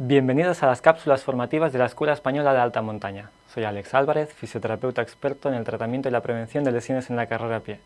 Bienvenidos a las cápsulas formativas de la Escuela Española de Alta Montaña. Soy Alex Álvarez, fisioterapeuta experto en el tratamiento y la prevención de lesiones en la carrera a pie.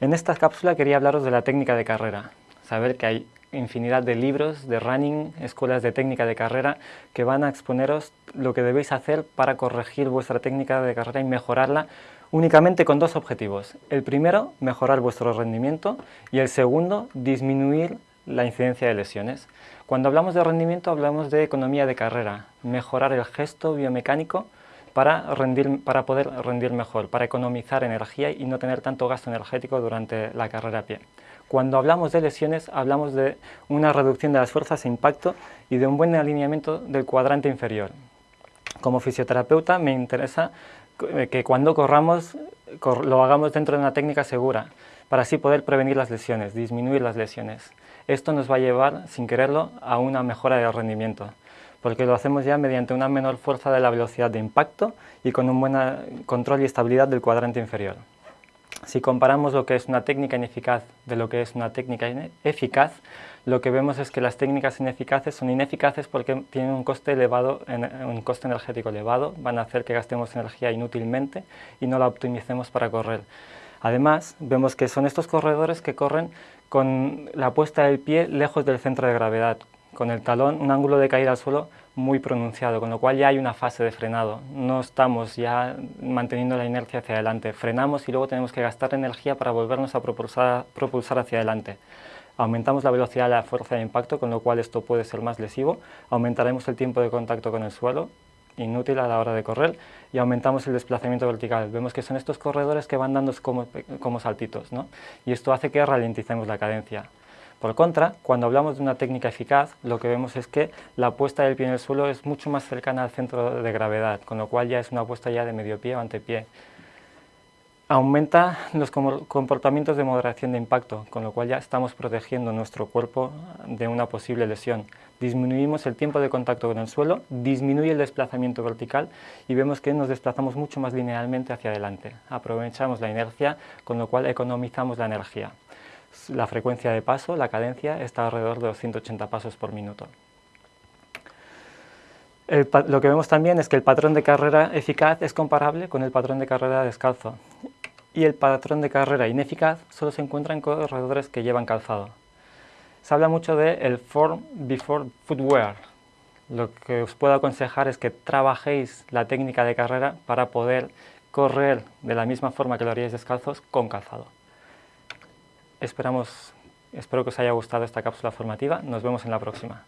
En esta cápsula quería hablaros de la técnica de carrera, saber que hay infinidad de libros de running, escuelas de técnica de carrera que van a exponeros lo que debéis hacer para corregir vuestra técnica de carrera y mejorarla únicamente con dos objetivos. El primero, mejorar vuestro rendimiento y el segundo, disminuir la incidencia de lesiones. Cuando hablamos de rendimiento hablamos de economía de carrera, mejorar el gesto biomecánico para, rendir, para poder rendir mejor, para economizar energía y no tener tanto gasto energético durante la carrera a pie. Cuando hablamos de lesiones hablamos de una reducción de las fuerzas e impacto y de un buen alineamiento del cuadrante inferior. Como fisioterapeuta me interesa que cuando corramos lo hagamos dentro de una técnica segura, para así poder prevenir las lesiones, disminuir las lesiones. Esto nos va a llevar, sin quererlo, a una mejora del rendimiento, porque lo hacemos ya mediante una menor fuerza de la velocidad de impacto y con un buen control y estabilidad del cuadrante inferior. Si comparamos lo que es una técnica ineficaz de lo que es una técnica eficaz, lo que vemos es que las técnicas ineficaces son ineficaces porque tienen un coste, elevado, un coste energético elevado, van a hacer que gastemos energía inútilmente y no la optimicemos para correr. Además, vemos que son estos corredores que corren con la puesta del pie lejos del centro de gravedad, con el talón, un ángulo de caída al suelo muy pronunciado, con lo cual ya hay una fase de frenado, no estamos ya manteniendo la inercia hacia adelante, frenamos y luego tenemos que gastar energía para volvernos a propulsar, propulsar hacia adelante. Aumentamos la velocidad de la fuerza de impacto, con lo cual esto puede ser más lesivo, aumentaremos el tiempo de contacto con el suelo inútil a la hora de correr y aumentamos el desplazamiento vertical. Vemos que son estos corredores que van dando como, como saltitos ¿no? y esto hace que ralenticemos la cadencia. Por contra, cuando hablamos de una técnica eficaz, lo que vemos es que la puesta del pie en el suelo es mucho más cercana al centro de gravedad, con lo cual ya es una puesta ya de medio pie o antepié. Aumenta los comportamientos de moderación de impacto, con lo cual ya estamos protegiendo nuestro cuerpo de una posible lesión. Disminuimos el tiempo de contacto con el suelo, disminuye el desplazamiento vertical y vemos que nos desplazamos mucho más linealmente hacia adelante. Aprovechamos la inercia, con lo cual economizamos la energía. La frecuencia de paso, la cadencia, está alrededor de los 180 pasos por minuto. lo que vemos también es que el patrón de carrera eficaz es comparable con el patrón de carrera descalzo y el patrón de carrera ineficaz solo se encuentra en corredores que llevan calzado. Se habla mucho de el form before footwear. Lo que os puedo aconsejar es que trabajéis la técnica de carrera para poder correr de la misma forma que lo haríais descalzos con calzado. Esperamos, espero que os haya gustado esta cápsula formativa. Nos vemos en la próxima.